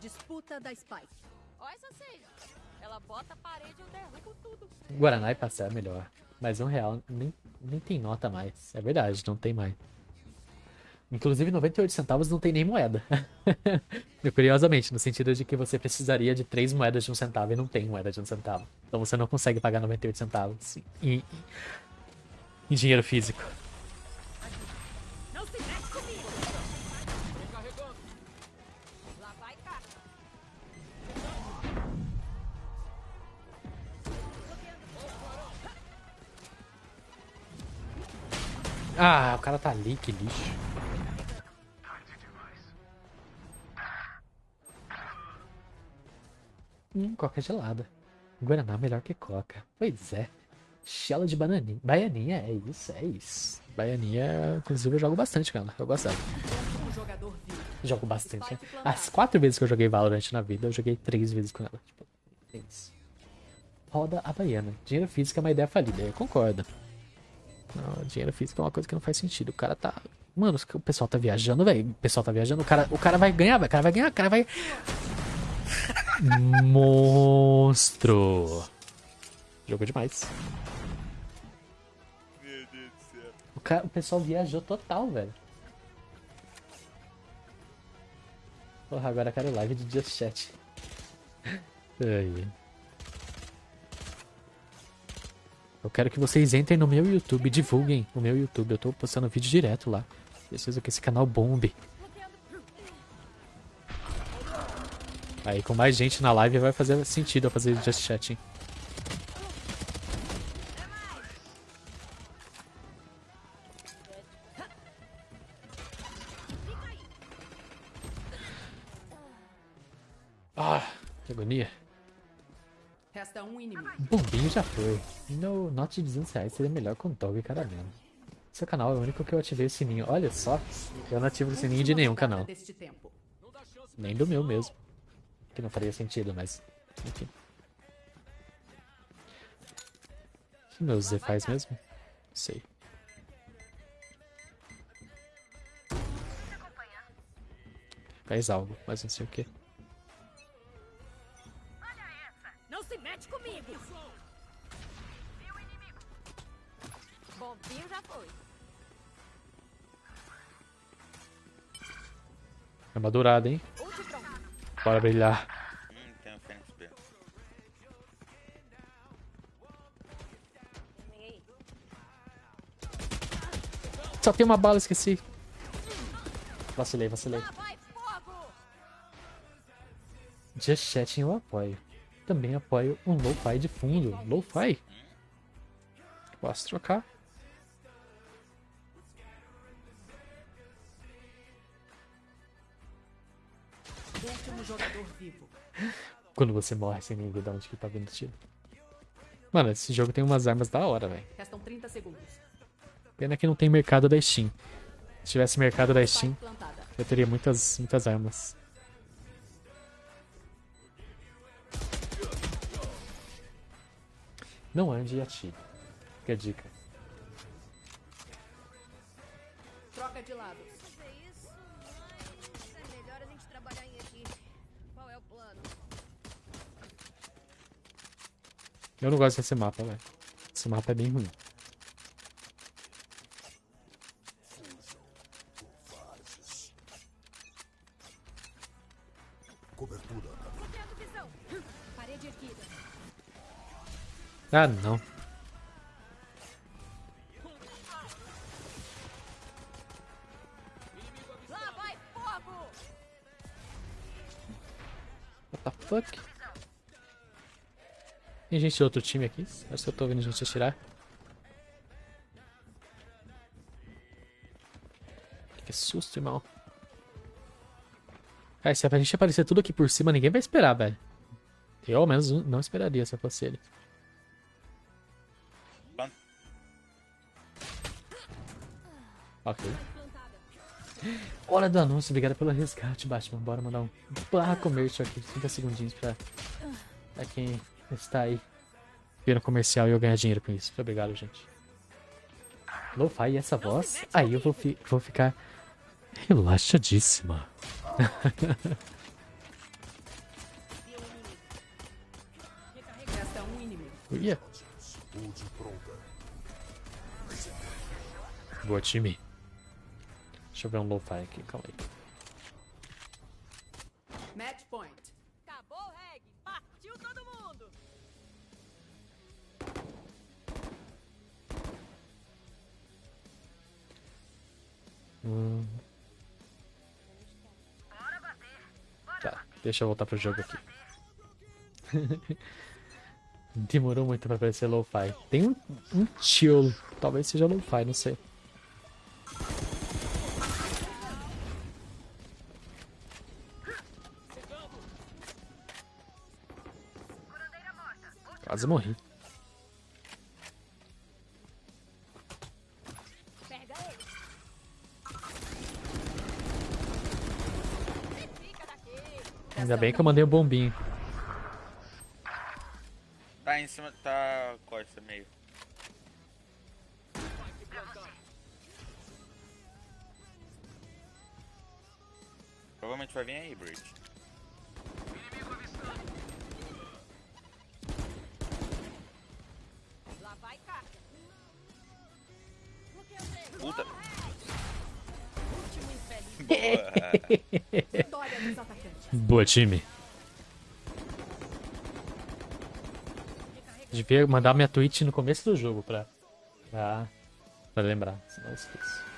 Disputa da Spike. Olha essa seja. Ela bota a parede e eu derrubo tudo. Guaraná e pastel é melhor. Mas um real nem, nem tem nota mais. É verdade, não tem mais. Inclusive, 98 centavos não tem nem moeda. Curiosamente, no sentido de que você precisaria de três moedas de um centavo e não tem moeda de um centavo. Então você não consegue pagar 98 centavos em, em dinheiro físico. Não se mete comigo! Vai. Ah, o cara tá ali, que lixo. Hum, coca gelada. Guaraná melhor que coca. Pois é. Chela de bananinha. Baianinha, é isso, é isso. Baianinha, inclusive, eu jogo bastante com ela. Eu gosto dela. Jogo bastante. né? As quatro vezes que eu joguei Valorant na vida, eu joguei três vezes com ela. Tipo, três. Roda a baiana. Dinheiro físico é uma ideia falida. Eu concordo. Não, dinheiro físico é uma coisa que não faz sentido. O cara tá. Mano, o pessoal tá viajando, velho. O pessoal tá viajando. O cara, o cara vai ganhar, velho. O cara vai ganhar, o cara vai. Monstro. Jogou demais. Meu Deus do céu. O, cara, o pessoal viajou total, velho. Porra, agora eu quero live de Just Chat. Ai. Eu quero que vocês entrem no meu YouTube, divulguem o meu YouTube. Eu tô postando vídeo direto lá. Preciso que esse canal bombe. Aí com mais gente na live vai fazer sentido eu fazer Just Chat, hein? Ah, que agonia. Resta um inimigo. Bombinho já foi. No note de 200 reais seria melhor com dog e caramelo. Seu canal é o único que eu ativei o sininho. Olha só, eu não ativo o sininho de nenhum canal. Nem do meu mesmo. Que não faria sentido, mas. Enfim. O que meu Z faz mesmo? Sei. Faz algo, mas não sei o que. Bombinho já foi. Armadurada, hein? Ult pronto. Bora brilhar. Hum, tem um Fênix B. Vem aí. Só tem uma bala, esqueci. Vacilei, vacilei. Just Chatting eu apoio. Também apoio um lo-fi de fundo. Lo-fi? Posso trocar. Último jogador vivo. Quando você morre sem ver de onde que tá vindo tiro. Mano, esse jogo tem umas armas da hora, velho. Restam 30 segundos. Pena que não tem mercado da Steam. Se tivesse mercado da Steam, eu teria muitas, muitas armas. Não ande e atire. Fica a dica. Troca de lado. Eu não gosto desse mapa, velho. Esse mapa é bem ruim. Visão. Parede erguida. Ah, não. Lá vai fogo. What the fuck? Tem gente de outro time aqui? Acho que eu tô vendo gente atirar. Que susto, irmão. Cara, se a gente aparecer tudo aqui por cima, ninguém vai esperar, velho. Eu, ao menos, não esperaria se eu fosse ele. Ok. Hora do anúncio, obrigado pelo resgate, Batman. Bora mandar um barra comércio aqui, 30 segundinhos pra, pra quem está aí. Vira comercial e eu ganhar dinheiro com isso. Muito obrigado, gente. Lo-fi essa voz? Aí eu vou, fi vou ficar relaxadíssima. Uia. Boa, time. Deixa eu ver um lo-fi aqui, calma aí. Match point. Tá, deixa eu voltar pro jogo aqui. Demorou muito pra aparecer lo-fi. Tem um, um chill, talvez seja lo-fi, não sei. Quase morri. Ainda bem que eu mandei o bombinho. Tá em cima, tá costa meio. Provavelmente vai vir aí, Bridge. Lá vai cá. Puta. Boa, time. Devia mandar minha tweet no começo do jogo pra, pra, pra lembrar, senão eu esqueço.